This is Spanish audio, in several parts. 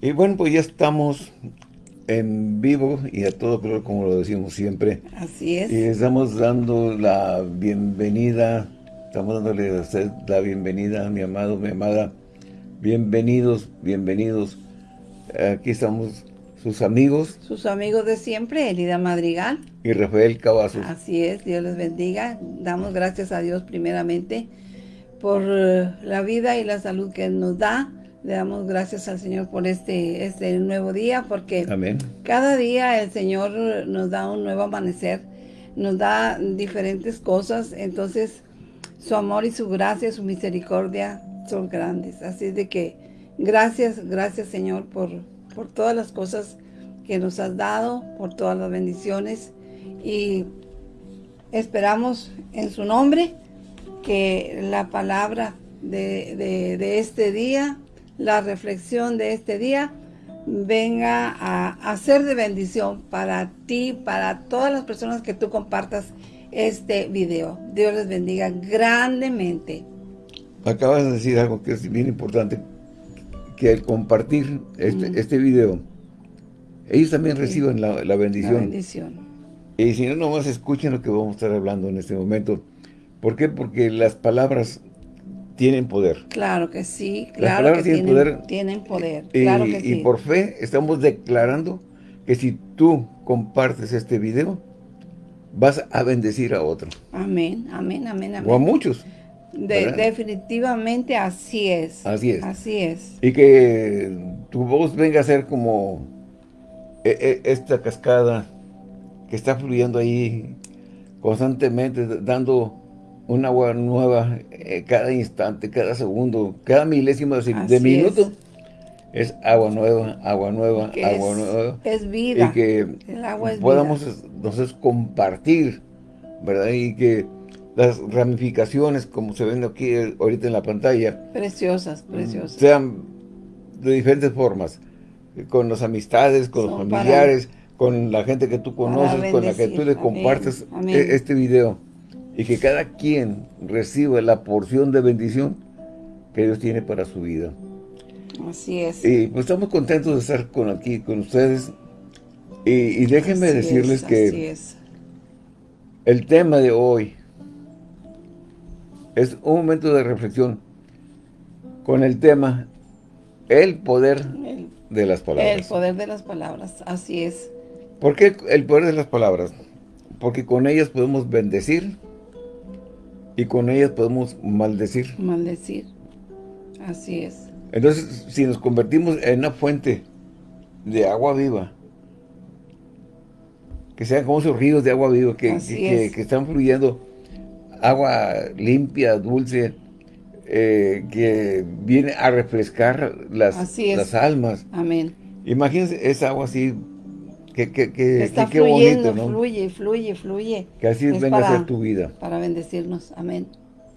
Y bueno, pues ya estamos en vivo y a todo color, como lo decimos siempre. Así es. Y estamos dando la bienvenida, estamos dándole a usted la bienvenida, mi amado, mi amada. Bienvenidos, bienvenidos. Aquí estamos sus amigos. Sus amigos de siempre, Elida Madrigal. Y Rafael Cavazos. Así es, Dios les bendiga. Damos gracias a Dios primeramente por eh, la vida y la salud que nos da le damos gracias al Señor por este, este nuevo día, porque cada día el Señor nos da un nuevo amanecer, nos da diferentes cosas, entonces su amor y su gracia, su misericordia son grandes. Así de que gracias, gracias Señor por, por todas las cosas que nos has dado, por todas las bendiciones. Y esperamos en su nombre que la palabra de, de este día la reflexión de este día venga a, ser de bendición para ti, para todas las personas que tú compartas este video. Dios les bendiga grandemente. Acabas de decir algo que es bien importante, que al compartir este, este video, ellos también reciben la, bendición. La bendición. Y si no, nomás escuchen lo que vamos a estar hablando en este momento. ¿Por qué? Porque las palabras tienen poder. Claro que sí, claro que tienen, poder. Tienen poder, y, claro que y por fe estamos declarando que si tú compartes este video, vas a bendecir a otro. Amén, amén, amén, amén. O a muchos. definitivamente así es. Así es. Así es. Y que tu voz venga a ser como e, e, esta cascada que está fluyendo ahí constantemente, dando un agua nueva eh, cada instante, cada segundo, cada milésimo de, minuto. Es. agua nueva, agua nueva, agua nueva. Es vida. Y que podamos entonces compartir, ¿verdad? Y que las ramificaciones, como se ven aquí eh, ahorita en la pantalla. Preciosas, preciosas. Sean de diferentes formas. Con las amistades, con los familiares, con la gente que tú conoces, con la que tú le compartes este video y que cada quien reciba la porción de bendición que Dios tiene para su vida. Así es. Y pues estamos contentos de estar con aquí con ustedes. Y, déjenme decirles que el tema de hoy es un momento de reflexión con el tema el poder de las palabras. El poder de las palabras, así es. ¿Por qué el poder de las palabras? Porque con ellas podemos bendecir, y con ellas podemos maldecir. Maldecir, así es. Entonces, si nos convertimos en una fuente de agua viva, que sean como esos ríos de agua viva, que, que, están fluyendo agua limpia, dulce, eh, que viene a refrescar las, las almas. Amén. Imagínense esa agua así que, que, que, Está fluyendo, bonito, ¿no? fluye, fluye, fluye. Que así venga a ser tu vida. Para bendecirnos, amén.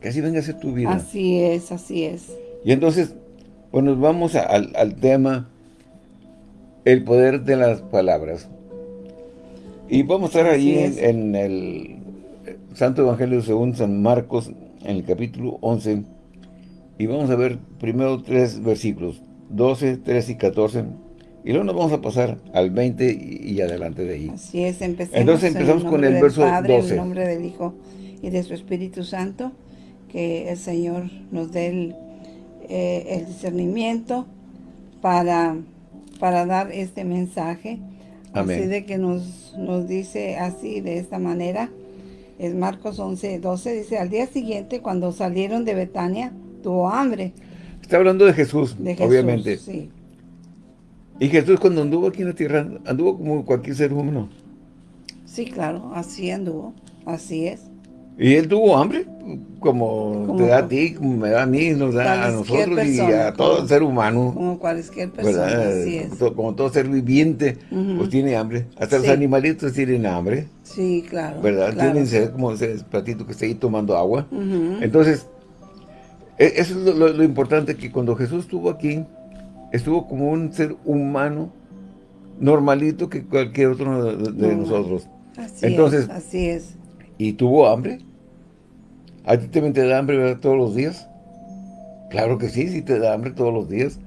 Que así venga a ser tu vida. Así es, así es. Y entonces, pues nos vamos al, al tema, el poder de las palabras. Y vamos a estar allí en, en, el Santo Evangelio según San Marcos, en el capítulo 11, y vamos a ver primero tres versículos, 12, 13 y 14, y luego nos vamos a pasar al 20 y, adelante de ahí. Así es, empecemos Entonces empezamos con el verso Padre, 12. En el nombre del Hijo y de su Espíritu Santo, que el Señor nos dé el, eh, discernimiento para, para dar este mensaje. Amén. Así de que nos, nos dice así, de esta manera, es Marcos 11, 12, dice, al día siguiente, cuando salieron de Betania, tuvo hambre. Está hablando de Jesús, de Jesús obviamente. sí. Y Jesús cuando anduvo aquí en la tierra, anduvo como cualquier ser humano. Sí, claro, así anduvo, así es. Y él tuvo hambre, como, te da a ti, como me da a mí, nos da a nosotros y a todo ser humano. Como cualquier persona, así es. Como todo ser viviente, pues tiene hambre. Hasta los animalitos tienen hambre. Sí, claro. ¿Verdad? Tienen sed, como ese platito que está ahí tomando agua. Entonces, e, eso es lo, lo importante, que cuando Jesús estuvo aquí, estuvo como un ser humano normalito que cualquier otro de, nosotros. Así Entonces, es, así es. ¿Y tuvo hambre? ¿A ti te da hambre todos los días? Claro que sí, sí te da hambre todos los días.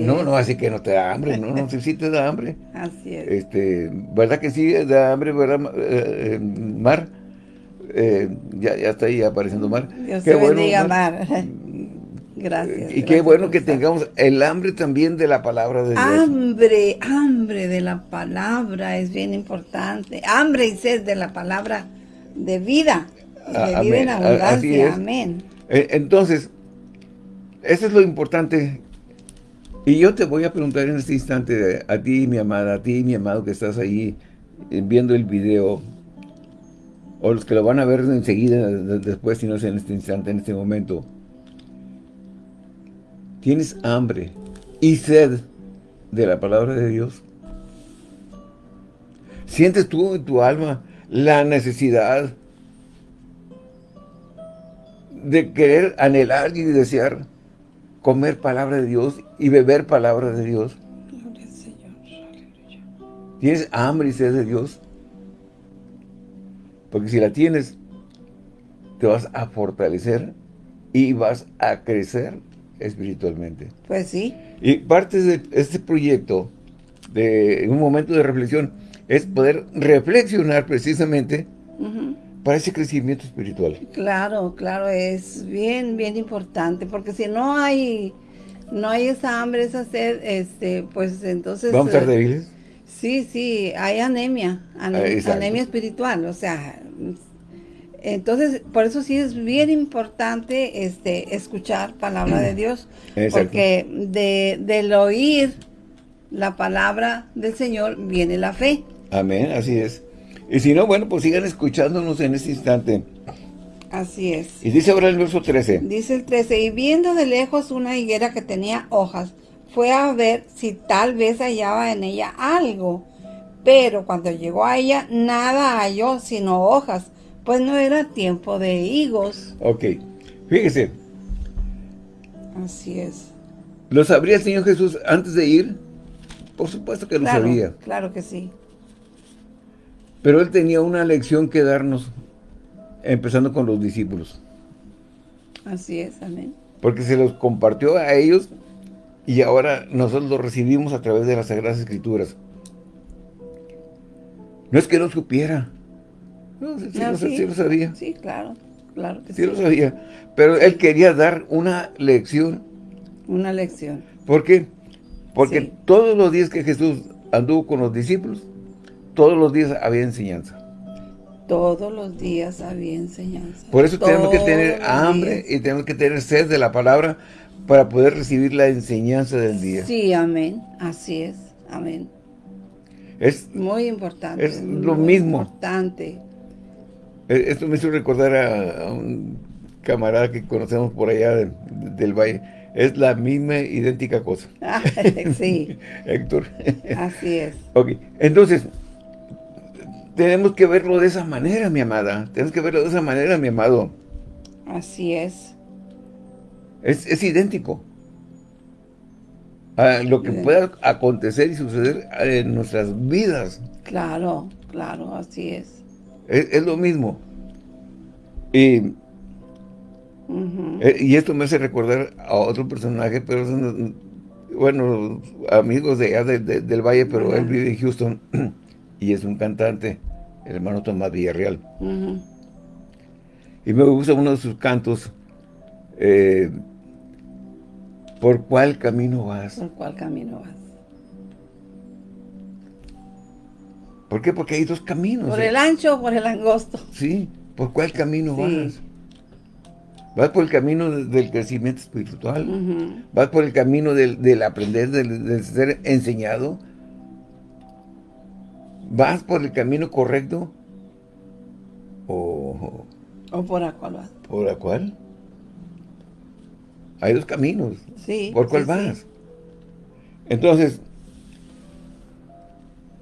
no, no, así que no te da hambre, no, no, sí, te da hambre. Así es. Este, ¿Verdad que sí da hambre, verdad, eh, Mar? Eh, ya, ya está ahí apareciendo Mar. Dios qué bueno, bendiga, Mar. Gracias. Y qué bueno que tengamos el hambre también de la palabra de Dios. Hambre, hambre de la palabra es bien importante. Hambre y sed de la palabra de vida. De vida en abundancia. Amén. E, entonces, eso es lo importante. Y yo te voy a preguntar en este instante a ti, mi amada, a ti, mi amado, que estás ahí eh, viendo el video, o los que lo van a ver enseguida, después, si no es en este instante, en este momento. ¿Tienes hambre y sed de la palabra de Dios? ¿Sientes tú en tu alma la necesidad de querer anhelar y desear comer palabra de Dios y beber palabra de Dios. Gloria al Señor. ¿Tienes hambre y sed de Dios? Porque si la tienes, te vas a fortalecer y vas a crecer espiritualmente. Pues sí. Y parte de este proyecto, de un momento de reflexión, es poder reflexionar precisamente para ese crecimiento espiritual. Claro, claro, es bien, bien importante, porque si no hay, no hay esa hambre, esa sed, este, pues entonces... ¿Vamos a estar eh, débiles? Sí, sí, hay anemia, anemia, espiritual, o sea, entonces, por eso sí es bien importante este, escuchar palabra de Dios, porque de, del oír la palabra del Señor viene la fe. Amén, así es. Y si no, bueno, pues sigan escuchándonos en este instante. Así es. Y dice ahora el verso 13. Dice el 13, y viendo de lejos una higuera que tenía hojas, fue a ver si tal vez hallaba en ella algo. Pero cuando llegó a ella, nada halló sino hojas, pues no era tiempo de higos. Ok, fíjese. Así es. ¿Lo sabría el Señor Jesús antes de ir? Por supuesto que lo sabía. Claro que sí. Pero él tenía una lección que darnos, empezando con los discípulos. Así es, amén. Porque se los compartió a ellos y ahora nosotros lo recibimos a través de las Sagradas Escrituras. No es que no supiera. No, sí, lo, sabía. Sí, claro, claro que sí. Sí lo sabía. Pero él quería dar una lección. Una lección. ¿Por qué? Porque todos los días que Jesús anduvo con los discípulos, todos los días había enseñanza. Todos los días había enseñanza. Por eso tenemos que tener hambre y tenemos que tener sed de la palabra para poder recibir la enseñanza del día. Sí, amén. Así es. Amén. Es muy importante. Es lo mismo. importante. E, esto me hizo recordar a, un camarada que conocemos por allá del valle. Es la misma, idéntica cosa. sí. Héctor. Así es. Ok, entonces, tenemos que verlo de esa manera, mi amada. Tenemos que verlo de esa manera, mi amado. Así es. Es, idéntico. A lo que pueda acontecer y suceder en nuestras vidas. Claro, claro, así es. Es, lo mismo. Y, eh, y esto me hace recordar a otro personaje, pero son, bueno, amigos de allá del Valle, pero él vive en Houston. y es un cantante, el hermano Tomás Villarreal. Y me gusta uno de sus cantos, eh, ¿Por cuál camino vas? ¿Por cuál camino vas? ¿Por qué? Porque hay dos caminos. ¿Por el ancho o por el angosto? Sí, ¿por cuál camino vas? Vas por el camino del crecimiento espiritual, vas por el camino del, aprender, del ser enseñado, ¿Vas por el camino correcto? ¿O, ¿O por la cual vas? ¿Por la cual? Hay dos caminos. Sí. ¿Por cuál vas? Entonces,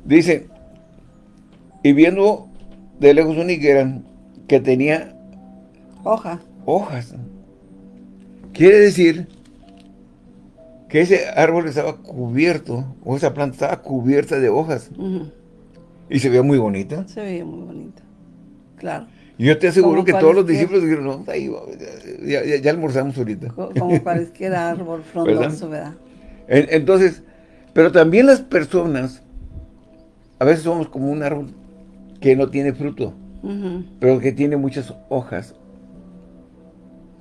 dice, y viendo de lejos una higuera que tenía Hoja. hojas. Quiere decir que ese árbol estaba cubierto, o esa planta estaba cubierta de hojas. ¿Y se veía muy bonita? Se veía muy bonita, claro. Y yo te aseguro que todos los discípulos dijeron, no, ahí, ya, ya, almorzamos ahorita. Como cualquier árbol frondoso, ¿verdad? Entonces, pero también las personas, a veces somos como un árbol que no tiene fruto, pero que tiene muchas hojas.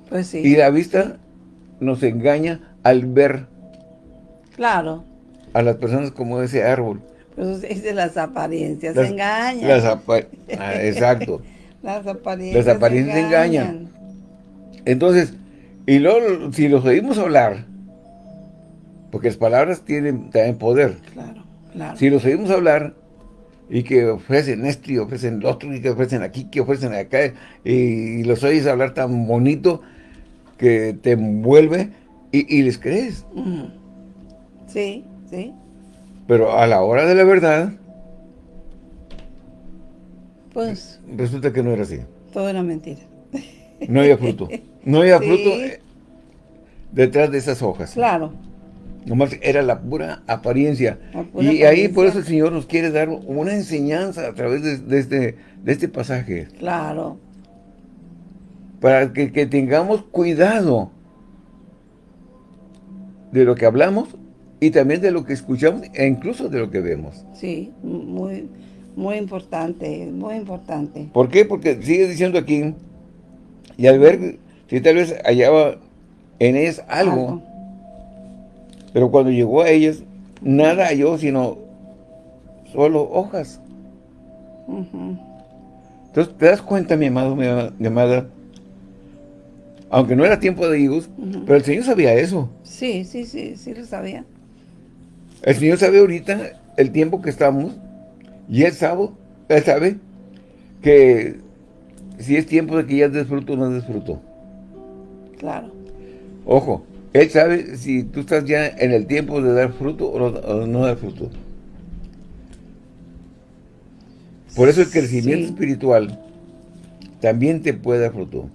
Pues sí. Y la vista nos engaña al ver. Claro. A las personas como ese árbol. Pues dice las apariencias engañan. Las ah, exacto. las apariencias Las apariencias engañan. Entonces, y luego si los oímos hablar, porque las palabras tienen también poder. Claro, claro. Si los oímos hablar y que ofrecen esto y ofrecen lo otro y que ofrecen aquí, que ofrecen acá, y, los oyes hablar tan bonito que te envuelve y, les crees. Sí, sí. Pero a la hora de la verdad, pues... Resulta que no era así. Todo era mentira. No había fruto. No había fruto detrás de esas hojas. Claro. Nomás era la pura apariencia. y ahí por eso el Señor nos quiere dar una enseñanza a través de, este, de este pasaje. Claro. Para que, tengamos cuidado de lo que hablamos y también de lo que escuchamos e incluso de lo que vemos. Sí, muy, muy importante, muy importante. ¿Por qué? Porque sigue diciendo aquí, y al ver si tal vez hallaba en ellas algo pero cuando llegó a ellas, nada halló sino solo hojas. Entonces, ¿te das cuenta, mi amado, mi, amada? Aunque no era tiempo de higos, pero el Señor sabía eso. Sí, sí, sí, sí lo sabía. El Señor sabe ahorita el tiempo que estamos, y Él sabe, Él sabe que si es tiempo de que ya desfruto o no desfruto. Claro. Ojo, él sabe si tú estás ya en el tiempo de dar fruto o no, dar fruto. Por eso el crecimiento espiritual también te puede dar fruto.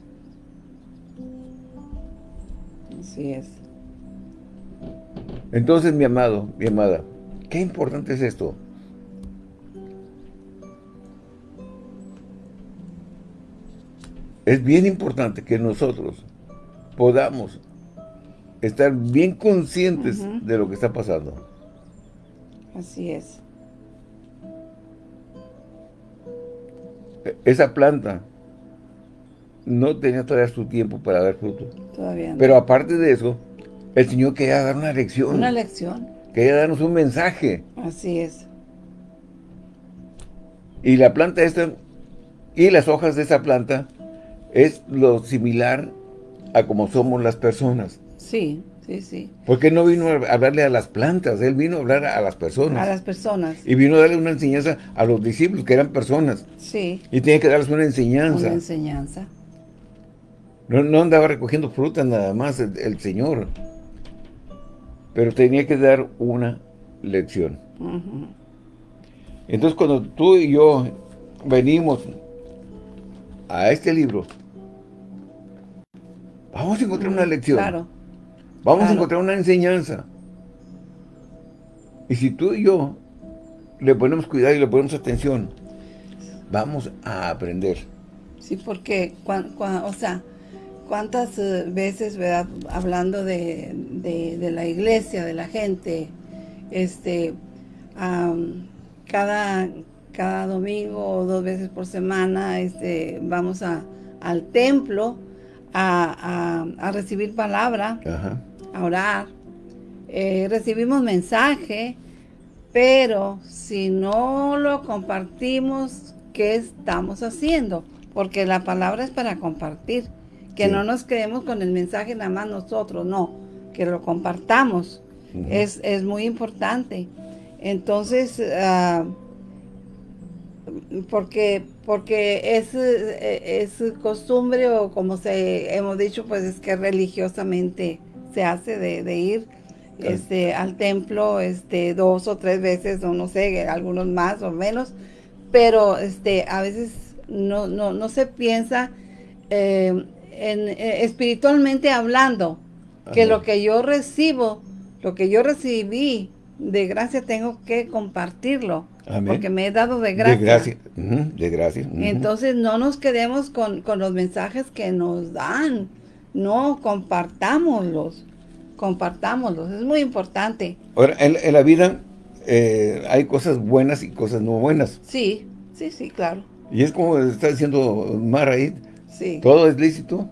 Así es. Entonces, mi amado, mi amada, qué importante es esto. Es bien importante que nosotros podamos estar bien conscientes de lo que está pasando. Así es. E, esa planta no tenía todavía su tiempo para dar fruto. Todavía no. Pero aparte de eso, el Señor quería dar una lección. Una lección. Quería darnos un mensaje. Así es. Y la planta esta, y las hojas de esa planta, es lo similar a como somos las personas. Sí, sí, sí. Porque no vino a hablarle a las plantas, él vino a hablar a las personas. A las personas. Y vino a darle una enseñanza a los discípulos, que eran personas. Sí. Y tiene que darles una enseñanza. Una enseñanza. No, andaba recogiendo frutas nada más el, Señor. Pero tenía que dar una lección. Entonces cuando tú y yo venimos a este libro, vamos a encontrar una lección. Claro. Vamos a encontrar una enseñanza. Y si tú y yo le ponemos cuidado y le ponemos atención, vamos a aprender. Sí, porque, o sea, cuántas eh, veces, ¿verdad? Hablando de, la iglesia, de la gente, este, cada, cada domingo o dos veces por semana, este, vamos a, al templo a, a recibir palabra. Ajá a orar, eh, recibimos mensaje, pero si no lo compartimos, ¿qué estamos haciendo? Porque la palabra es para compartir, que no nos quedemos con el mensaje nada más nosotros, no, que lo compartamos, es, muy importante. Entonces, ah, porque porque es, es costumbre o como se hemos dicho, pues es que religiosamente se hace de, ir este, al templo este, dos o tres veces, o no sé, algunos más o menos, pero este, a veces no, no, no se piensa eh, en, eh, espiritualmente hablando, que lo que yo recibo, lo que yo recibí de gracia tengo que compartirlo. Porque me he dado de gracia. De gracia. de gracia. Entonces no nos quedemos con, con los mensajes que nos dan no compartámoslos. compartámoslos, es muy importante. Ahora, en, la vida eh, hay cosas buenas y cosas no buenas. Sí, sí, sí, claro. Y es como está diciendo Maraid, sí. todo es lícito,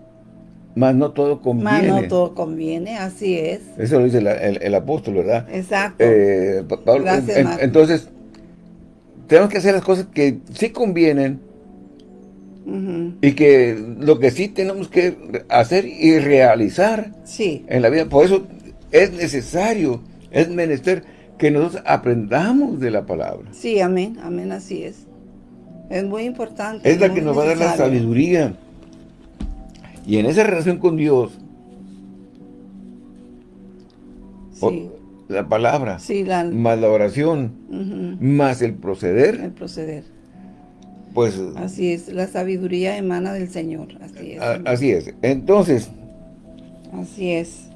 más no todo conviene. Más no todo conviene, así es. Eso lo dice el, apóstol, ¿verdad? Exacto. Eh, entonces, tenemos que hacer las cosas que sí convienen, y que lo que sí tenemos que hacer y realizar sí. en la vida. Por eso es necesario, es menester que nosotros aprendamos de la palabra. Sí, amén, amén, así es. Es muy importante. Es la que nos va a dar la sabiduría. Y en esa relación con Dios, la palabra, más la oración, más el proceder. El proceder. Pues, así es, la sabiduría emana del Señor, así es. así es. Entonces. Así es.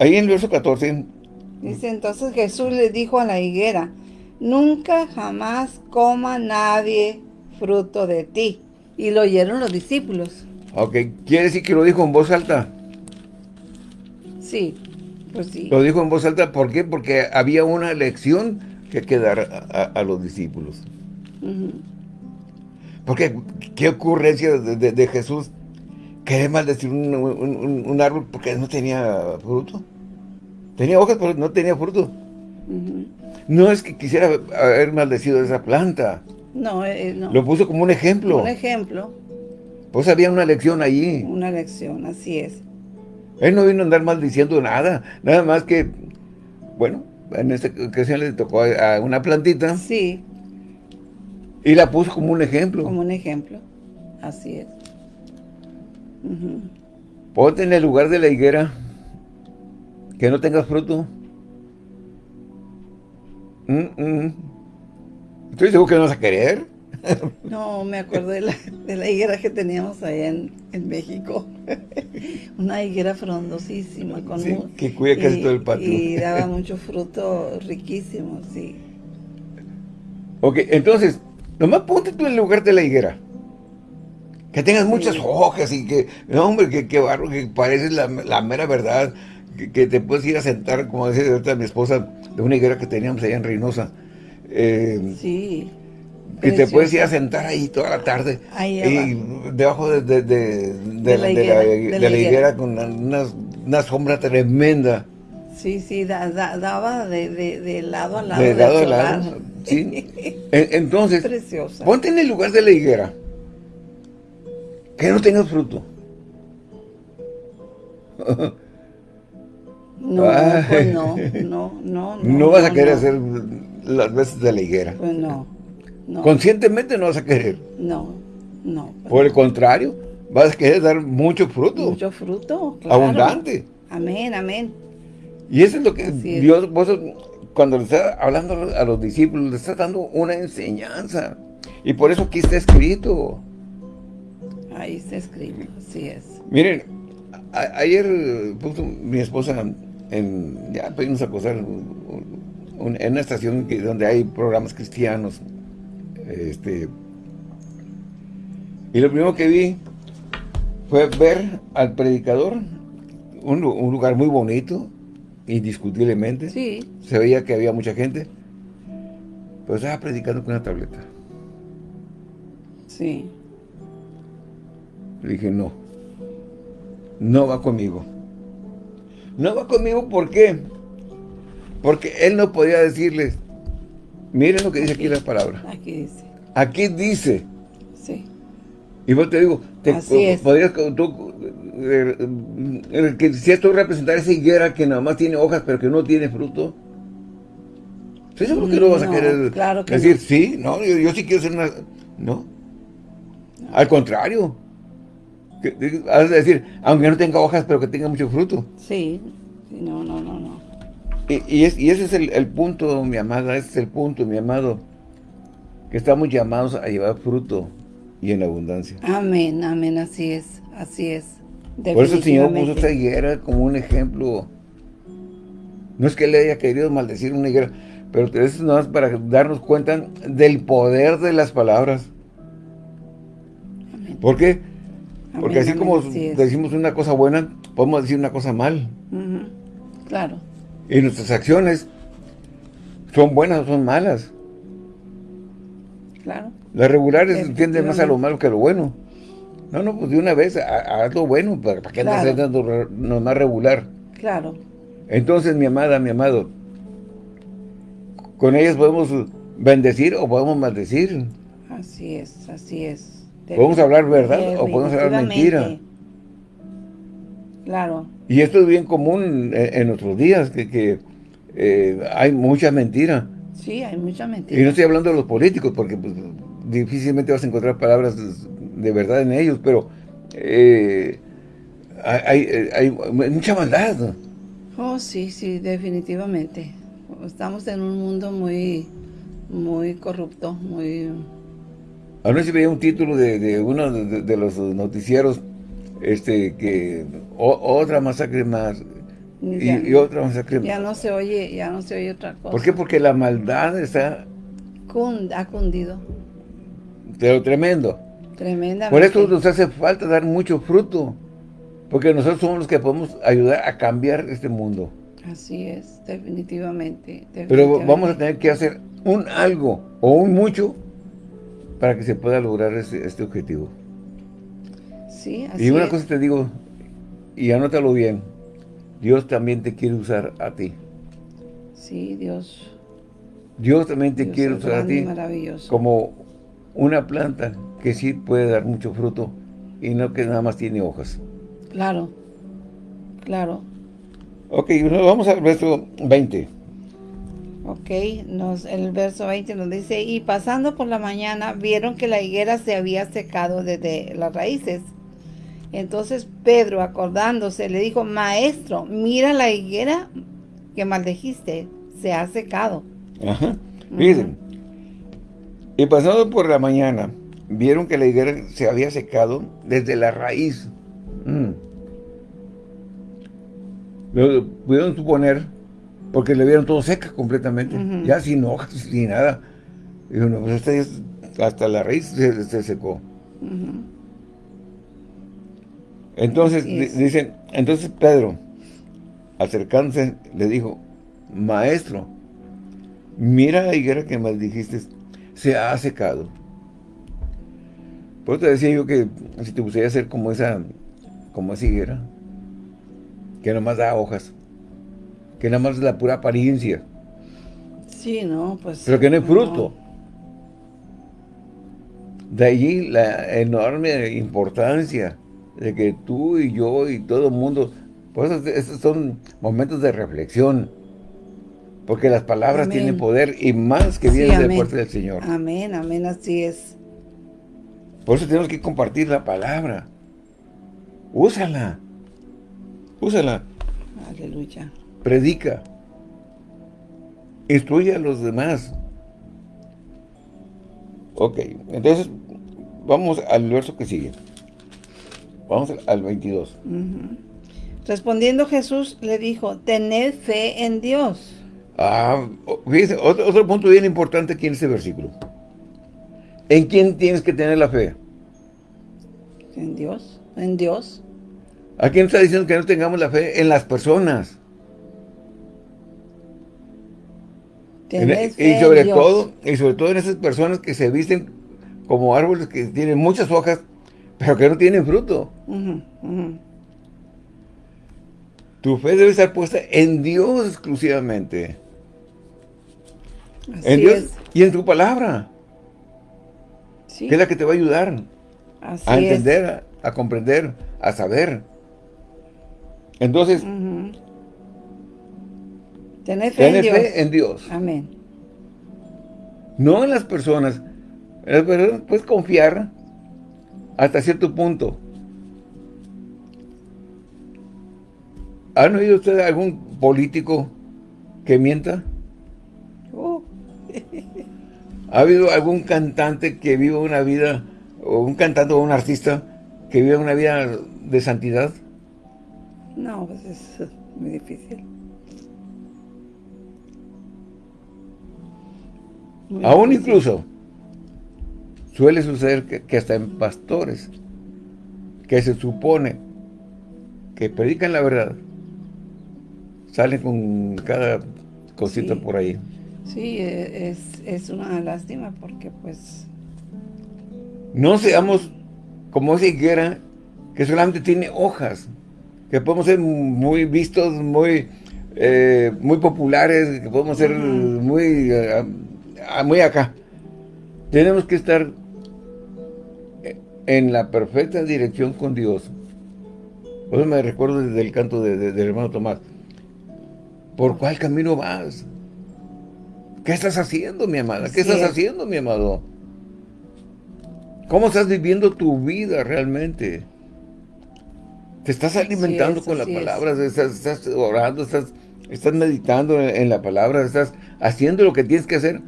Ahí en el verso 14. Dice, entonces Jesús le dijo a la higuera, nunca jamás coma nadie fruto de ti. Y lo oyeron los discípulos. Ok, ¿quiere decir que lo dijo en voz alta? Sí, pues sí. Lo dijo en voz alta, ¿por qué? Porque había una lección que quedar a los discípulos. Porque, ¿qué ocurrencia de, de, Jesús? Querer maldecir un, un, árbol porque no tenía fruto. Tenía hojas, pero no tenía fruto. No es que quisiera haber maldecido esa planta. No, eh, no. Lo puso como un ejemplo. Un ejemplo. Pues había una lección allí. Una lección, así es. Él no vino a andar maldiciendo nada. Nada más que, bueno, en esta ocasión le tocó a una plantita. Sí. Y la puso como un ejemplo. Como un ejemplo, así es. Ponte en el lugar de la higuera, que no tengas fruto. ¿Estoy seguro que no vas a querer? No, me acuerdo de la, higuera que teníamos allá en, México. Una higuera frondosísima. Con sí, que cuida casi todo el patio. Y daba mucho fruto riquísimo, sí. Ok, entonces, Nomás ponte tú en el lugar de la higuera. Que tengas muchas hojas y que, no, hombre, que, que barro, que pareces la, mera verdad. Que, te puedes ir a sentar, como decía ahorita mi esposa, de una higuera que teníamos allá en Reynosa. Eh, sí. Que te puedes ir a sentar ahí toda la tarde. Ahí y debajo de, de, la, higuera, con una, sombra tremenda. Sí, sí, daba de, lado a lado. De lado a lado. ¿Sí? Entonces, ponte en el lugar de la higuera. Que no tengas fruto. No, pues no, no, no, no. vas a querer hacer las veces de la higuera. Pues no, Conscientemente no vas a querer. No, no. Pues Por el contrario, vas a querer dar mucho fruto. Mucho fruto, Abundante. Amén, amén. Y eso es lo que Dios, cuando le está hablando a los discípulos, le está dando una enseñanza. Y por eso aquí está escrito. Ahí está escrito, así es. Miren, ayer puso mi esposa en, ya pedimos a acosar en una estación donde hay programas cristianos. Este, y lo primero que vi fue ver al predicador, un, un lugar muy bonito, indiscutiblemente. Sí. Se veía que había mucha gente. Pero estaba predicando con una tableta. Sí. Le dije, no. No va conmigo. No va conmigo, ¿por qué? Porque él no podía decirles, miren lo que dice aquí, la palabra. Aquí dice. Aquí dice. Sí. Y vos te digo, te, podrías tú eh, que si esto representar esa higuera que nada más tiene hojas pero que no tiene fruto. ¿Sí seguro que no vas a querer decir, sí, no, yo, sí quiero ser una... No. Al contrario. Has de decir, aunque no tenga hojas, pero que tenga mucho fruto. Sí, no, no, no, no. Y, ese es el, el, punto, mi amada, ese es el punto, mi amado, que estamos llamados a llevar fruto y en abundancia. Amén, amén, así es, así es. Por eso el Señor puso esta higuera como un ejemplo. No es que él haya querido maldecir una higuera, pero eso no es para darnos cuenta del poder de las palabras. ¿Por qué? Porque así como decimos una cosa buena, podemos decir una cosa mal. Claro. Y nuestras acciones son buenas o son malas. Claro. Las regulares tienden más a lo malo que a lo bueno. No, no, pues de una vez, haz lo bueno, ¿para, qué claro. andas dando nomás regular? Claro. Entonces, mi amada, mi amado, con ellas podemos bendecir o podemos maldecir. Así es, así es. Podemos hablar verdad o podemos hablar mentira. Claro. Y esto es bien común en, nuestros días, que, eh, hay mucha mentira. Sí, hay mucha mentira. Y no estoy hablando de los políticos, porque pues, difícilmente vas a encontrar palabras de verdad en ellos, pero eh, hay, hay, mucha maldad. Oh, sí, sí, definitivamente. Estamos en un mundo muy, muy corrupto, muy... Anoche veía un título de, uno de, los noticieros, este, que otra masacre más, y, otra masacre más. Ya no se oye, ya no se oye otra cosa. ¿Por qué? Porque la maldad está... ha cundido. Pero tremendo. Tremendamente. Por eso nos hace falta dar mucho fruto. Porque nosotros somos los que podemos ayudar a cambiar este mundo. Así es, definitivamente. Pero vamos a tener que hacer un algo o un mucho para que se pueda lograr este, este objetivo. Sí, así Y una cosa te digo, y anótalo bien, Dios también te quiere usar a ti. Sí, Dios. Dios también te quiere usar a ti como una planta que sí puede dar mucho fruto y no que nada más tiene hojas. Claro, claro. Ok, vamos al verso 20. Ok, nos, el verso 20 nos dice, y pasando por la mañana vieron que la higuera se había secado desde las raíces. Entonces Pedro, acordándose, le dijo, maestro, mira la higuera que maldejiste, se ha secado. Ajá, miren. Y pasando por la mañana, vieron que la higuera se había secado desde la raíz. Mm. Lo pudieron suponer porque le vieron todo seca completamente, ya sin hojas, sin nada. Y pues hasta la raíz se, secó. Entonces, dicen, entonces Pedro, acercándose, le dijo, maestro, mira la higuera que dijiste se ha secado. Por eso te decía yo que si te gustaría hacer como esa, como esa higuera, que nomás da hojas, que nada más es la pura apariencia. Sí, no, pues... Pero que no hay fruto. De allí la enorme importancia de que tú y yo y todo el mundo, pues esos son momentos de reflexión, porque las palabras tienen poder y más que vienen de parte del Señor. Amén, amén, así es. Por eso tenemos que compartir la palabra. Úsala. Úsala. Aleluya. Predica. Instruye a los demás. Ok, entonces vamos al verso que sigue. Vamos al 22. Respondiendo Jesús le dijo, tened fe en Dios. Ah, fíjense, otro, otro punto bien importante aquí en este versículo. ¿En quién tienes que tener la fe? En Dios, en Dios. ¿A quién está diciendo que no tengamos la fe? En las personas. y sobre todo, y sobre todo en esas personas que se visten como árboles que tienen muchas hojas, pero que no tienen fruto. Tu fe debe estar puesta en Dios exclusivamente. En Dios y en tu palabra. Que es la que te va a ayudar a entender, a, comprender, a saber. Entonces, tener fe, en, Dios. Amén. No en las personas. En las personas puedes confiar hasta cierto punto. ¿Han oído ustedes algún político que mienta? Oh. ¿Ha habido algún cantante que viva una vida, o un cantante o un artista que viva una vida de santidad? No, pues es muy difícil. Aún incluso suele suceder que, hasta en pastores, que se supone que predican la verdad, salen con cada cosita por ahí. Sí, e, es, es una lástima porque pues... No seamos como esa higuera que solamente tiene hojas, que podemos ser muy vistos, muy, eh, muy populares, que podemos ser muy, eh, muy acá. Tenemos que estar en la perfecta dirección con Dios. Por eso me recuerdo desde el canto del hermano Tomás. ¿Por cuál camino vas? ¿Qué estás haciendo, mi amada? ¿Qué estás haciendo, mi amado? ¿Cómo estás viviendo tu vida realmente? Te estás alimentando con la palabra, estás, orando, estás, estás meditando en, la palabra, estás haciendo lo que tienes que hacer.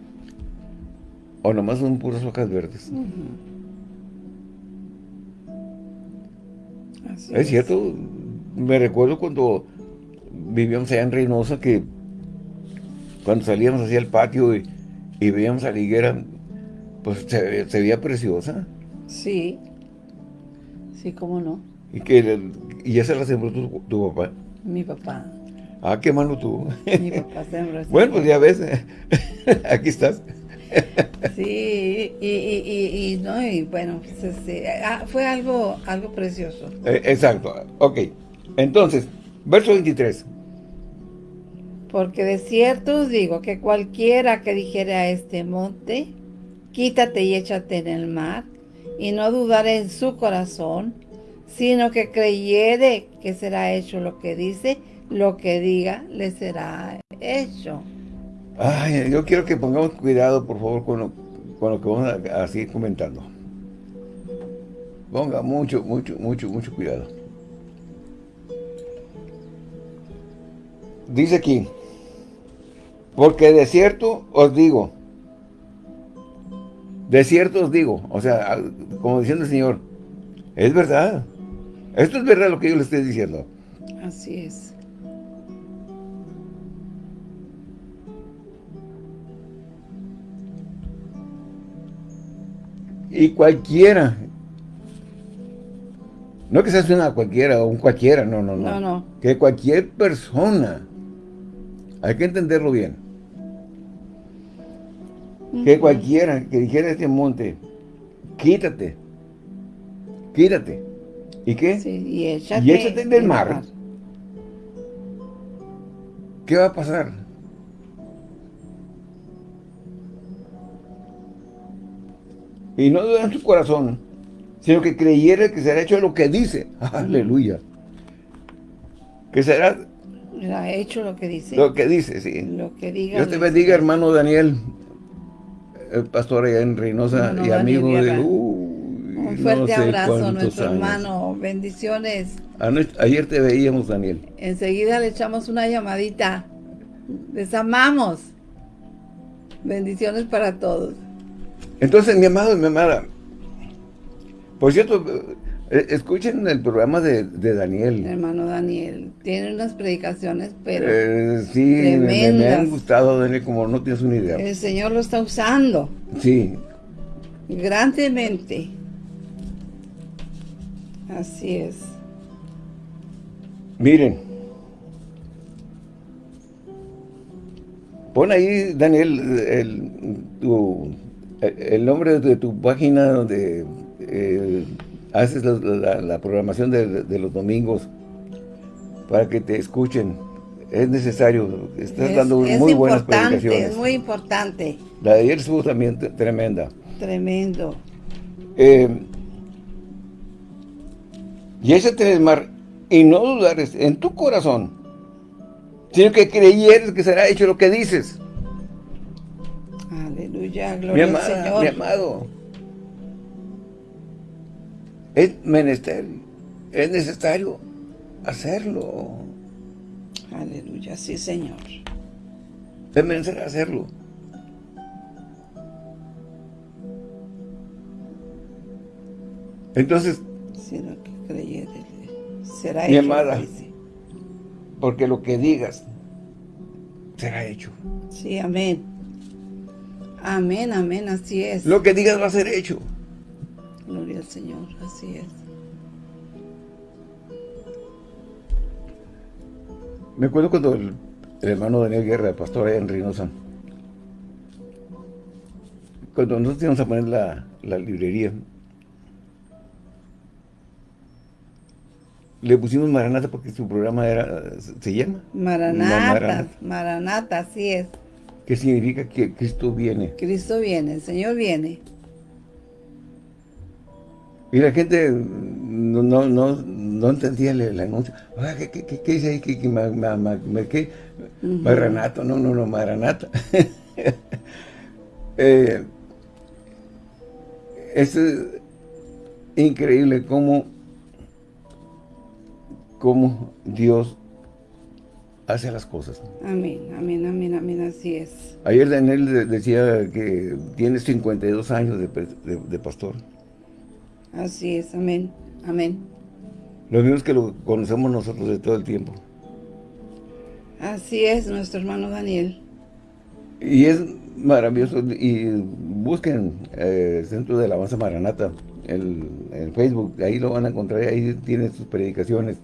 O nomás son puras hojas verdes. es, cierto, me recuerdo cuando vivíamos allá en Reynosa que cuando salíamos hacia el patio y, veíamos a la higuera, pues se, se veía preciosa. Sí, sí, cómo no. ¿Y, que, y ya se la sembró tu, papá? Mi papá. Ah, qué mano tú. Mi papá sembró. bueno, pues ya ves, aquí estás. sí, y, y, y, no, y bueno, pues, este, ah, fue algo, algo precioso. Eh, exacto, ok. Entonces, verso 23. Porque de cierto os digo que cualquiera que dijere a este monte, quítate y échate en el mar, y no dudare en su corazón, sino que creyere que será hecho lo que dice, lo que diga le será hecho. Ay, yo quiero que pongamos cuidado, por favor, con lo, que vamos a, seguir comentando. Ponga mucho, mucho, mucho, mucho cuidado. Dice aquí, porque de cierto os digo, de cierto os digo, o sea, como diciendo el Señor, es verdad. Esto es verdad lo que yo le estoy diciendo. Así es. Y cualquiera, no que seas una cualquiera o un cualquiera, no, no, no. No, no. Que cualquier persona, hay que entenderlo bien. Que cualquiera que dijera este monte, quítate, quítate. ¿Y qué? Sí, y échate, y échate del mar. ¿Qué va a pasar? Y no duda en su corazón, sino que creyera que será hecho lo que dice. Aleluya. Que será... Ha hecho lo que dice. Lo que dice, sí. Lo que diga. Dios te bendiga, hermano Daniel, el pastor allá en Reynosa y amigo de... Un fuerte abrazo a nuestro hermano. Bendiciones. Ayer te veíamos, Daniel. Enseguida le echamos una llamadita. Les amamos. Bendiciones para todos. Entonces, mi amado y mi amada, por cierto, eh, escuchen el programa de, Daniel. Hermano Daniel, tiene unas predicaciones, pero eh, Sí, me, han gustado, Daniel, como no tienes una idea. El Señor lo está usando. Sí. Grandemente. Así es. Miren. Pon ahí, Daniel, el, el nombre de tu página donde haces la, programación de, los domingos para que te escuchen. Es necesario. Estás dando muy buenas predicaciones. Es muy importante. La de ayer estuvo también tremenda. Tremendo. Eh, y ese el mar y no dudares en tu corazón, sino que creyeres que será hecho lo que dices. Aleluya, gloria al Señor. Mi amado, es menester, es necesario hacerlo. Aleluya, sí, Señor. Es menester hacerlo. Entonces, sino que creyere, será mi amada, porque lo que digas será hecho. Sí, amén. Amén, amén, así es. Lo que digas va a ser hecho. Gloria al Señor, así es. Me acuerdo cuando el, hermano Daniel Guerra, el pastor en Reynosa, cuando nosotros íbamos a poner la, la librería, le pusimos Maranata porque su programa era se llama Maranata, Maranata, así es. ¿Qué significa que Cristo viene? Cristo viene, el Señor viene. Y la gente no, no, no, no entendía el, anuncio. ¿qué, qué, qué, dice ahí? ¿Qué, qué, ma, ma, qué? Maranato, no, no, no, Maranata. eh, es increíble cómo, cómo Dios hace las cosas. Amén, amén, amén, amén, así es. Ayer Daniel decía que tiene 52 años de, de pastor. Así es, amén, amén. Lo mismo es que lo conocemos nosotros de todo el tiempo. Así es, nuestro hermano Daniel. Y es maravilloso. Y busquen eh, Centro de Alabanza Maranata en Facebook. Ahí lo van a encontrar. Ahí tiene sus predicaciones.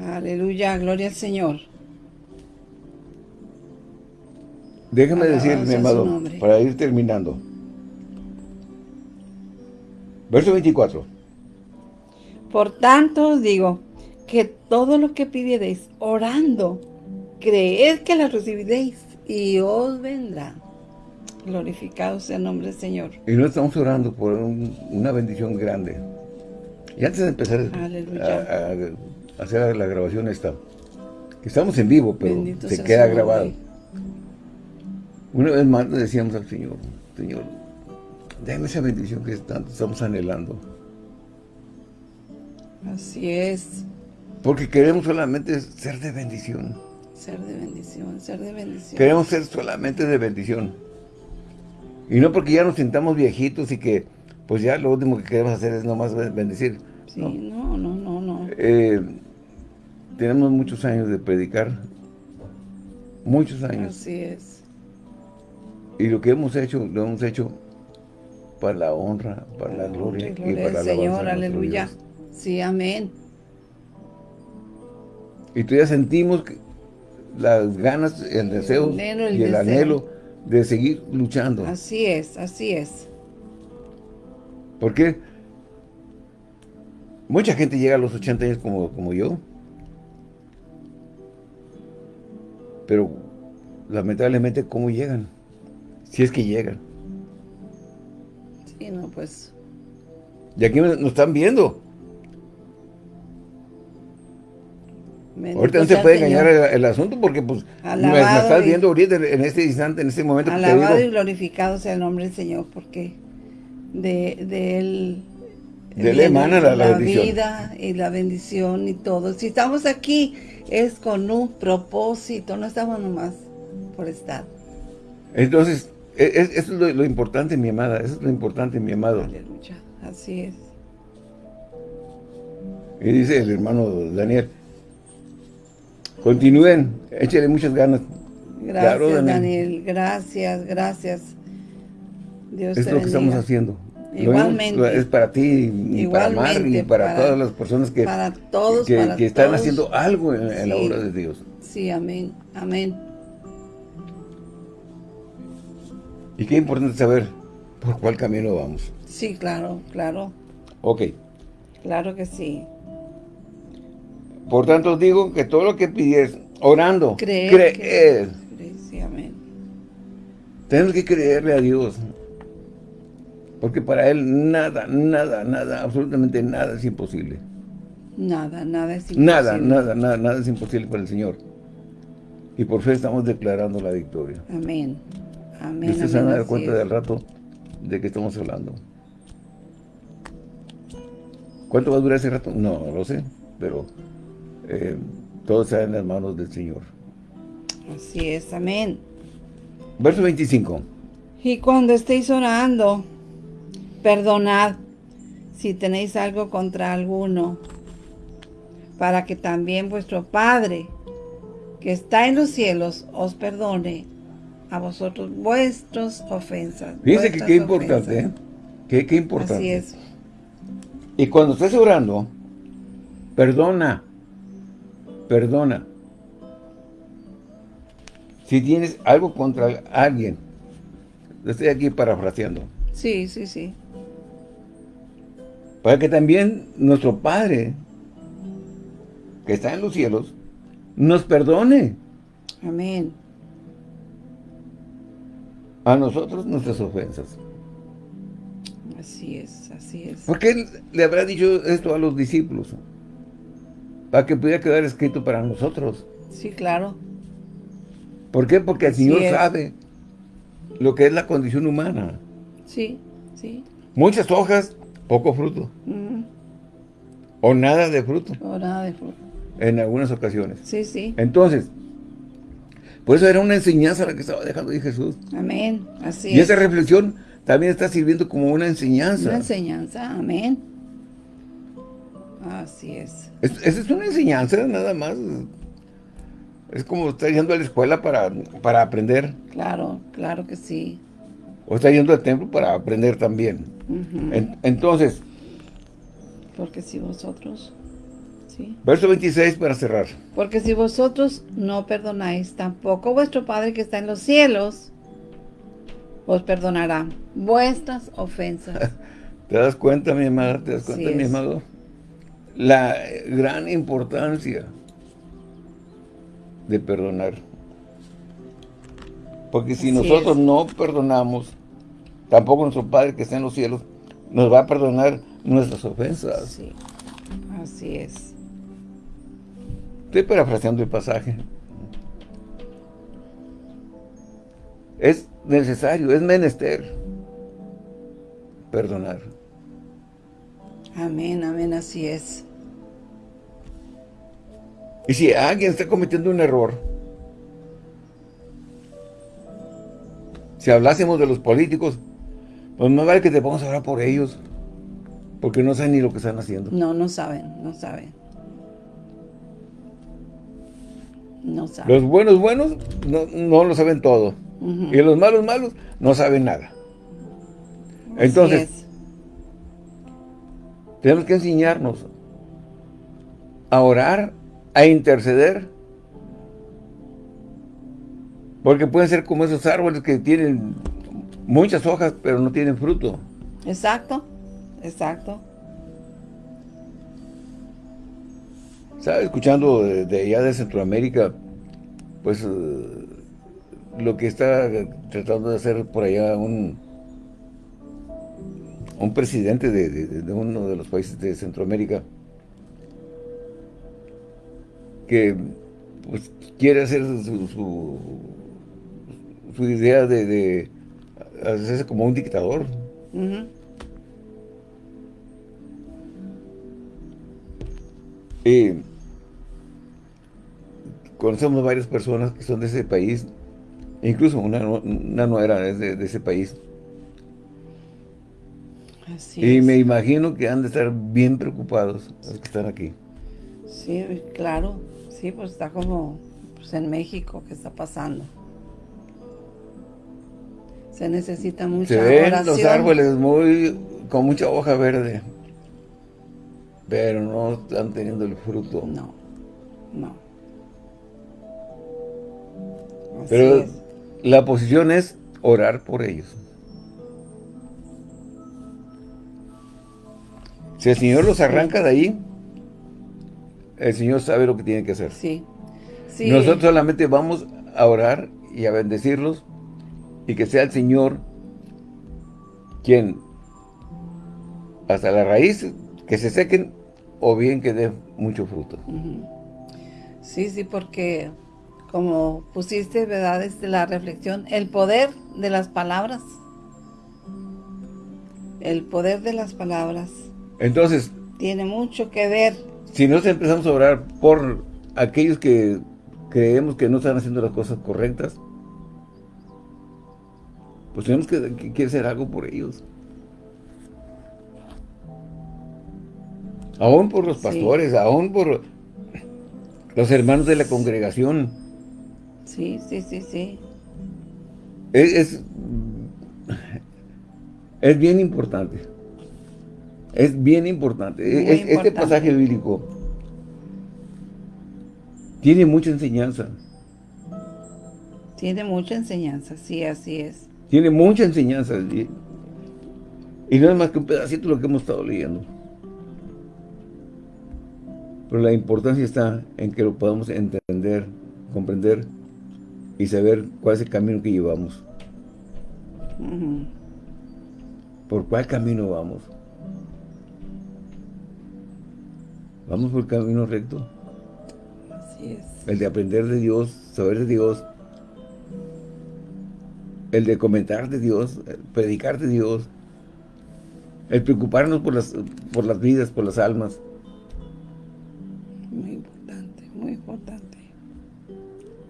Aleluya, gloria al Señor. Déjame decir, mi amado, para ir terminando. Verso 24. Por tanto os digo, que todo lo que pidiereis orando, creed que la recibiréis y os vendrá. Glorificado sea el nombre del Señor. Y no estamos orando por una bendición grande. Y antes de empezar a, hacer la grabación esta, que estamos en vivo, pero se queda grabado. Una vez más le decíamos al Señor, Señor, Dame esa bendición que tanto estamos anhelando. Así es. Porque queremos solamente ser de bendición. Ser de bendición, ser de bendición. Queremos ser solamente de bendición. Y no porque ya nos sintamos viejitos y que pues ya lo último que queremos hacer es nomás bendecir. Sí, no, no, no, no. Eh, tenemos muchos años de predicar. Muchos años. Así es. Y lo que hemos hecho, lo hemos hecho para la honra, para la gloria, y para la Señor, aleluya. Sí, amén. Y tú ya sentimos las ganas, el deseo y el anhelo de seguir luchando. Así es, así es. Porque mucha gente llega a los 80 años como, como yo. Pero lamentablemente, ¿cómo llegan? Si es que llegan. No, pues... Y aquí nos están viendo. Ahorita no se puede engañar el, asunto porque pues me, estás viendo ahorita en este instante, en este momento. Alabado y glorificado sea el nombre del Señor porque de, de Él... De Él emana la, la, vida y la bendición y todo. Si estamos aquí es con un propósito, no estamos nomás por estar. Entonces, eso es lo, importante, mi amada. Eso es lo importante, mi amado. Aleluya. Así es. Y dice el hermano Daniel, continúen, échale muchas ganas. Gracias, Daniel. Gracias, gracias. Dios es lo que estamos haciendo. Igualmente. Es para ti, y para Mar, y para, todas las personas que, para todos, que, están haciendo algo en la obra de Dios. Sí, amén, amén. Y qué importante saber por cuál camino vamos. Sí, claro, claro. Ok. Claro que sí. Por tanto, digo que todo lo que pides, orando, creer. creer. Sí, amén. Tenemos que creerle a Dios. Porque para Él nada, nada, nada, absolutamente nada es imposible. Nada, nada es imposible. Nada, nada, nada, nada es imposible para el Señor. Y por fe estamos declarando la victoria. Amén. Amén, y ustedes se van a dar cuenta del rato de que estamos hablando. ¿Cuánto va a durar ese rato? No, no lo sé, pero eh, todo está en las manos del Señor. Así es, amén. Verso 25. Y cuando estéis orando, perdonad si tenéis algo contra alguno, para que también vuestro Padre, que está en los cielos, os perdone a vosotros vuestras ofensas. Fíjense que qué importante, ¿eh? Qué, importante. Así es. Y cuando estés orando, perdona. perdona. Si tienes algo contra alguien, estoy aquí parafraseando. Sí, sí, sí. Para que también nuestro Padre, que está en los cielos, nos perdone. Amén. A nosotros nuestras ofensas. Así es, así es. ¿Por qué le habrá dicho esto a los discípulos? Para que pudiera quedar escrito para nosotros. Sí, claro. ¿Por qué? Porque el Señor sabe lo que es la condición humana. Sí, sí. Muchas hojas, poco fruto. O nada de fruto. O nada de fruto. En algunas ocasiones. Sí, sí. Entonces, por eso era una enseñanza la que estaba dejando ahí Jesús. Amén, así Y esa reflexión también está sirviendo como una enseñanza. Una enseñanza, amén. Así es. Esa es una enseñanza nada más. Es como estar yendo a la escuela para, para aprender. Claro, claro que sí. O está yendo al templo para aprender también. entonces. Porque si vosotros... ¿sí? Verso 26 para cerrar. Porque si vosotros no perdonáis, tampoco vuestro Padre que está en los cielos os perdonará vuestras ofensas. ¿Te das cuenta, mi amada? ¿Te das cuenta, mi amado? La gran importancia de perdonar. Porque si nosotros no perdonamos, tampoco nuestro Padre que está en los cielos nos va a perdonar nuestras ofensas. Sí, así es. Estoy parafraseando el pasaje. Es necesario, es menester perdonar. Amén, amén, así es. Y si alguien está cometiendo un error, si hablásemos de los políticos, pues no vale que te pongas a hablar por ellos, porque no saben ni lo que están haciendo. No, no saben, no saben. No saben. Los buenos buenos no, lo saben todo. Y los malos malos no saben nada. Entonces, tenemos que enseñarnos a orar a interceder. Porque pueden ser como esos árboles que tienen muchas hojas, pero no tienen fruto. Exacto, exacto. Estaba escuchando de, allá de Centroamérica, pues eh, lo que está tratando de hacer por allá un, un presidente de uno de los países de Centroamérica que pues, quiere hacer su, su, idea de, hacerse como un dictador. Y conocemos varias personas que son de ese país, incluso una, una no era de, ese país. y me imagino que han de estar bien preocupados los que están aquí. Sí, claro. Sí, pues está como pues en México que está pasando. Se necesita mucha Se ven los árboles muy con mucha hoja verde, pero no están teniendo el fruto. No, no. pero la posición es orar por ellos. Si el Señor los arranca de ahí, el Señor sabe lo que tiene que hacer. Sí. Nosotros solamente vamos a orar y a bendecirlos y que sea el Señor quien hasta la raíz que se sequen o bien que dé mucho fruto. Sí, sí, porque como pusiste, ¿verdad? Desde la reflexión, el poder de las palabras. El poder de las palabras. Entonces. Tiene mucho que ver si nos empezamos a orar por aquellos que creemos que no están haciendo las cosas correctas, pues tenemos que, hacer algo por ellos. Aún por los pastores, aún por los hermanos de la congregación. Sí, sí, sí, sí. Es, es bien importante. Es bien importante. este pasaje bíblico Tiene mucha enseñanza. Tiene mucha enseñanza, sí, así es. Tiene mucha enseñanza. Y, y no es más que un pedacito de lo que hemos estado leyendo. Pero la importancia está en que lo podamos entender, comprender y saber cuál es el camino que llevamos. ¿Por cuál camino vamos? ¿Vamos por el camino recto? Así es. El de aprender de Dios, saber de Dios. El de comentar de Dios, predicar de Dios. El preocuparnos por las, por las vidas, por las almas. Importante.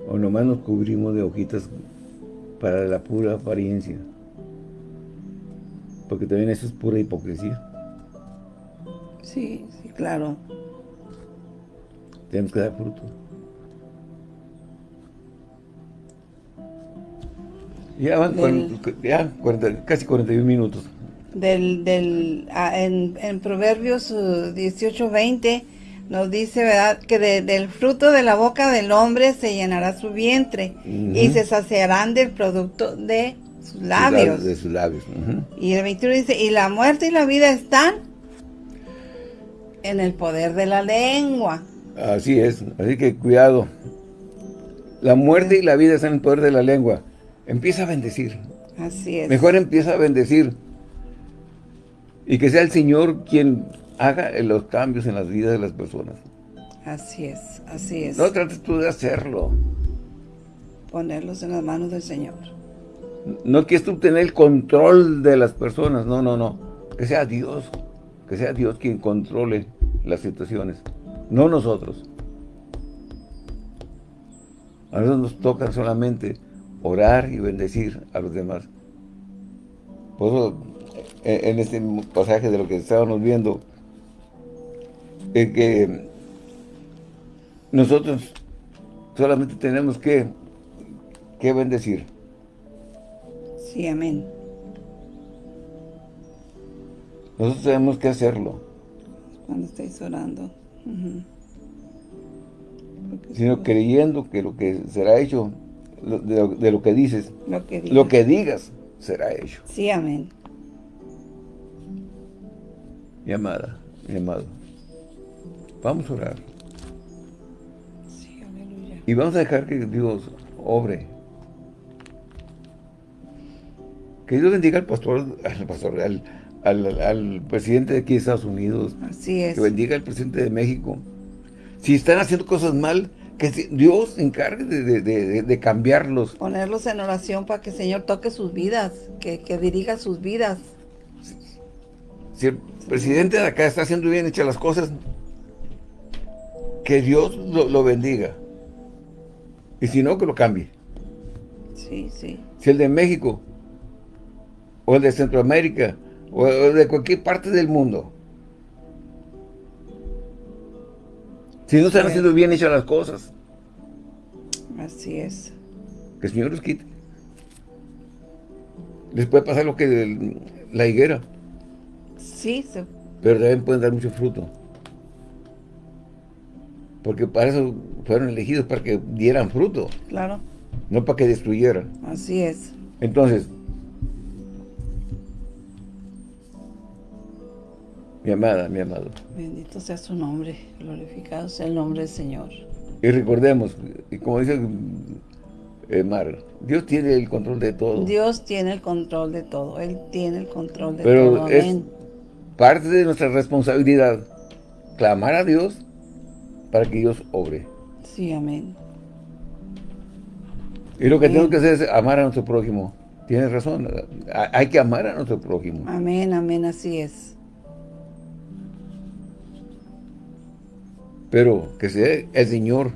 O nomás nos cubrimos de hojitas para la pura apariencia. Porque también eso es pura hipocresía. Sí, sí, claro. Tenemos que dar fruto. Ya van ya casi 41 minutos. Del, del, ah, en, en, Proverbios 18, uh, 20 nos dice, ¿verdad? Que del fruto de la boca del hombre se llenará su vientre y se saciarán del producto de sus labios. De sus labios. Y el 21 dice, y la muerte y la vida están en el poder de la lengua. Así es, así que cuidado. La muerte y la vida están en el poder de la lengua. Empieza a bendecir. Así es. Mejor empieza a bendecir. Y que sea el Señor quien haga los cambios en las vidas de las personas. Así es, así es. No trates tú de hacerlo. Ponerlos en las manos del Señor. No quieres tú tener el control de las personas, no, no, no. Que sea Dios, que sea Dios quien controle las situaciones no nosotros. A nosotros nos toca solamente orar y bendecir a los demás. Por eso, en este pasaje de lo que estábamos viendo, que nosotros solamente tenemos que, que bendecir. Sí, amén. Nosotros tenemos que hacerlo. Cuando estáis orando sino creyendo que lo que será hecho, de, lo, que dices, lo que, digas será hecho. Sí, amén. Mi amada, mi amado, vamos a orar. Sí, aleluya. Y vamos a dejar que Dios obre. Que Dios bendiga al pastor, al pastor, al, al, presidente de aquí de Estados Unidos. Así es. Que bendiga al presidente de México. Si están haciendo cosas mal, que Dios se encargue de, cambiarlos. Ponerlos en oración para que el Señor toque sus vidas, que, dirija sus vidas. Si el presidente de acá está haciendo bien hechas las cosas, que Dios lo, lo bendiga. Y si no, que lo cambie. Sí, sí. Si el de México o el de Centroamérica o de cualquier parte del mundo. Si no están haciendo bien hechas las cosas. Así es. Que el Señor los quite. Les puede pasar lo que la higuera. Sí, sí. Pero también pueden dar mucho fruto. Porque para eso fueron elegidos, para que dieran fruto. Claro. No para que destruyeran. Así es. Entonces, Mi amada, mi amado. Bendito sea su nombre, glorificado sea el nombre del Señor. Y recordemos, y como dice eh, Mar, Dios tiene el control de todo. Dios tiene el control de todo, Él tiene el control de todo. Pero es parte de nuestra responsabilidad clamar a Dios para que Dios obre. Sí, amén. Y lo que tenemos que hacer es amar a nuestro prójimo. Tienes razón, hay que amar a nuestro prójimo. Amén, amén, así es. Pero que sea el Señor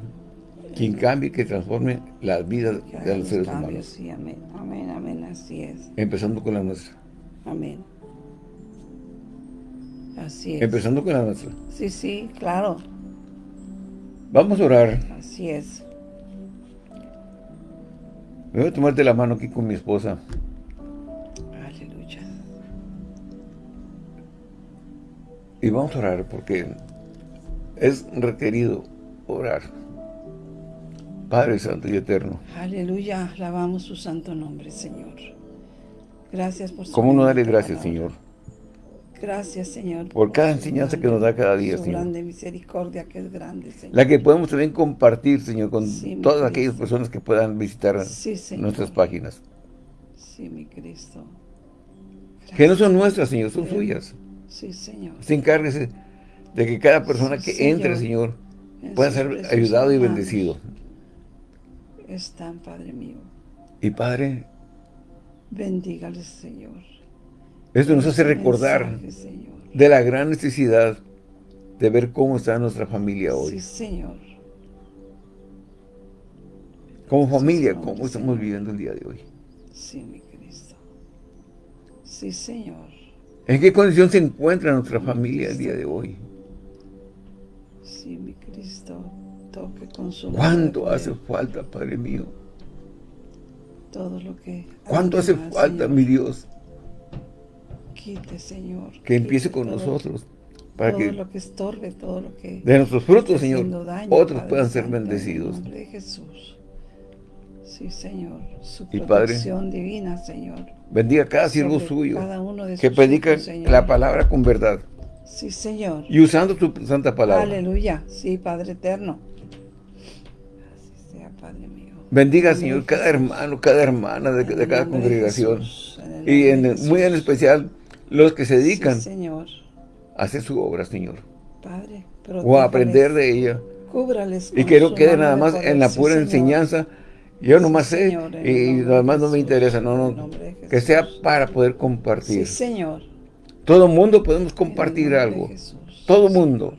quien cambie, que transforme las vidas de los seres humanos. Sí, amén, amén, amén, así es. Empezando con la nuestra. Amén. Así es. Empezando con la nuestra. Sí, sí, claro. Vamos a orar. Así es. Me voy a tomarte la mano aquí con mi esposa. Aleluya. Y vamos a orar porque es requerido orar. Padre Santo y Eterno. Aleluya, alabamos su santo nombre, Señor. Gracias por su ¿Cómo no darle gracias, Señor? Gracias, Señor. Por cada enseñanza que nos da cada día, su Señor. grande misericordia que es grande, Señor. La que podemos también compartir, Señor, con todas aquellas personas que puedan visitar nuestras páginas. Sí, mi Cristo. Que no son nuestras, Señor, son suyas. Sí, Señor. Se encárguese de que cada persona que entre, Señor, pueda ser ayudado y bendecido. Están, Padre mío. Y Padre, bendígales, Señor. Esto nos hace recordar de la gran necesidad de ver cómo está nuestra familia hoy. Sí, Señor. Como familia, cómo estamos viviendo el día de hoy. Sí, mi Cristo. Sí, Señor. ¿En qué condición se encuentra nuestra familia el día de hoy? Sí, mi Cristo. Toque con su ¿Cuánto hace falta, Padre mío? Todo lo que... ¿Cuánto hace falta, mi Dios? Quite, Señor. Que empiece con nosotros. Para todo que lo que estorbe, todo lo que... De nuestros frutos, Señor, otros puedan ser bendecidos. En nombre de Jesús. Sí, Señor. Su y Padre, divina, Señor. Bendiga cada siervo suyo. Cada uno de que predica la palabra con verdad. Sí, Señor. Y usando tu santa palabra. Aleluya. Sí, Padre eterno. Así sea, Padre mío. Bendiga, Señor, cada hermano, cada hermana de, de cada congregación. y en, muy en especial los que se dedican señor. a hacer su obra, Señor. Padre, o a aprender de ella. Cúbrales y que no quede nada más en la pura enseñanza. Yo nomás sé y nada más no me interesa, no, no, que sea para poder compartir. Sí, Señor. Todo mundo podemos compartir algo. Todo mundo.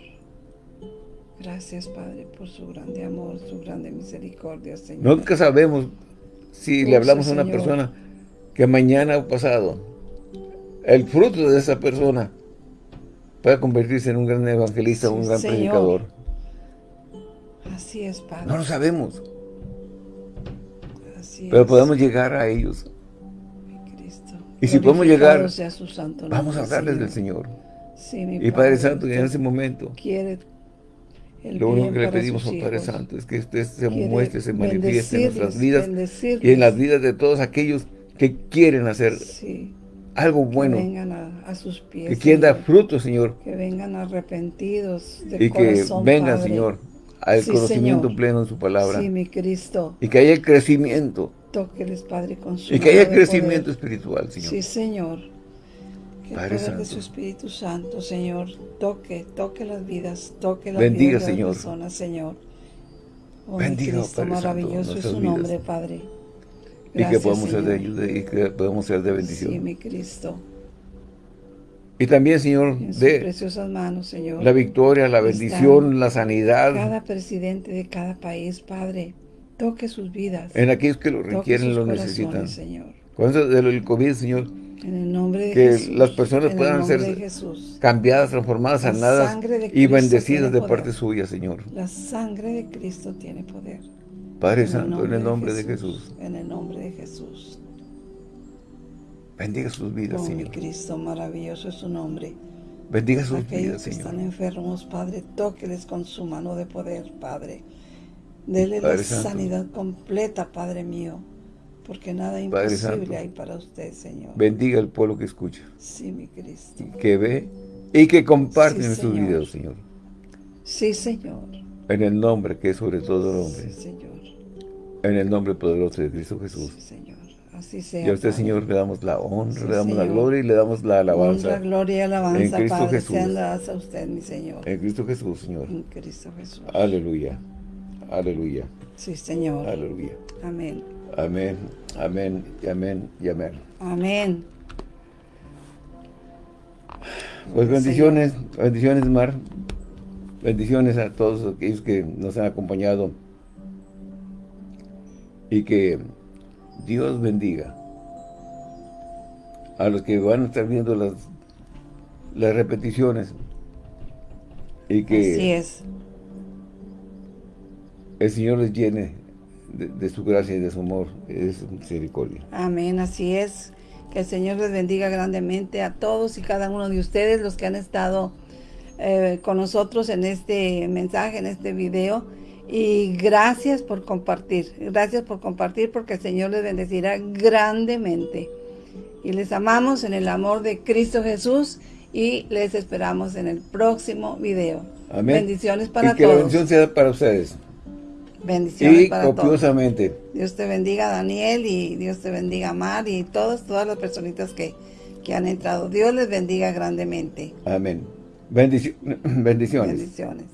Gracias, Padre, por su grande amor, su grande misericordia, Señor. Nunca sabemos si le hablamos a una persona que mañana o pasado el fruto de esa persona pueda convertirse en un gran evangelista, un gran predicador. Así es, Padre. No lo sabemos. Pero podemos llegar a ellos. Y si podemos llegar, vamos a hablarles del Señor. y Padre Santo, en ese momento, quiere lo único que le pedimos al Padre Santo es que usted se muestre, se manifieste en nuestras vidas y en las vidas de todos aquellos que quieren hacer algo bueno. Que vengan a, sus pies. Que quieren dar fruto, Señor. Que vengan arrepentidos de Y que vengan, Señor, al conocimiento pleno en su palabra. Sí, mi Cristo. Y que haya crecimiento. Tóqueles, Padre, con su Y que haya crecimiento espiritual, Señor. Sí, Señor. Que Padre Santo. de su Espíritu Santo, Señor, toque, toque las vidas, toque las Bendiga, vidas de Señor. las personas, Señor. Oh, Bendiga, Cristo, Padre maravilloso Santo, es su nombre, Padre. Gracias, y que podamos ser de ayuda y que podamos ser de bendición. Sí, mi Cristo. Y también, Señor, de preciosas manos, Señor. la victoria, la bendición, la sanidad. Cada presidente de cada país, Padre, toque sus vidas. En aquellos que lo requieren, lo necesitan. Señor. Con eso del COVID, Señor, en el nombre de que Jesús, las personas puedan ser cambiadas, transformadas, sanadas y bendecidas de parte suya, Señor. La sangre de Cristo tiene poder. Padre Santo, en el nombre de Jesús. En el nombre de Jesús. Bendiga sus vidas, oh, Señor. Mi Cristo, maravilloso es su nombre. Bendiga sus Aquellos vidas, que Señor. están enfermos, Padre, tóqueles con su mano de poder, Padre. Dele la sanidad completa, Padre mío. Porque nada imposible hay para usted, Señor. Bendiga al pueblo que escucha. Sí, mi Cristo. Que ve y que comparte sí, sus videos, Señor. Sí, Señor. En el nombre que es sobre todo nombre. Sí, Señor. En el nombre poderoso de Cristo Jesús. Sí, Señor. Así sea, y a usted, Padre. Señor, le damos la honra, Sí, le damos la gloria y le damos la alabanza. Honra, gloria y alabanza, En Cristo Padre, Jesús. sean dadas a usted, mi Señor. En Cristo Jesús, Señor. En Cristo Jesús. Aleluya. Aleluya. Sí, Señor. Aleluya. Amén. Amén. Amén. Y amén. Y amén. Amén. Pues bendiciones, bendiciones, Mar. Bendiciones a todos aquellos que nos han acompañado. Y que Dios bendiga a los que van a estar viendo las, las repeticiones. Y que Así es. el Señor les llene de, de su gracia y de su amor y de su misericordia. Amén, así es. Que el Señor les bendiga grandemente a todos y cada uno de ustedes, los que han estado eh, con nosotros en este mensaje, en este video. Y gracias por compartir. Gracias por compartir porque el Señor les bendecirá grandemente. Y les amamos en el amor de Cristo Jesús y les esperamos en el próximo video. Amén. Bendiciones para y que la bendición sea para ustedes. Bendiciones y para copiosamente. Dios te bendiga Daniel y Dios te bendiga Mar y todas, todas las personitas que, que han entrado. Dios les bendiga grandemente. Amén. bendiciones. Bendiciones.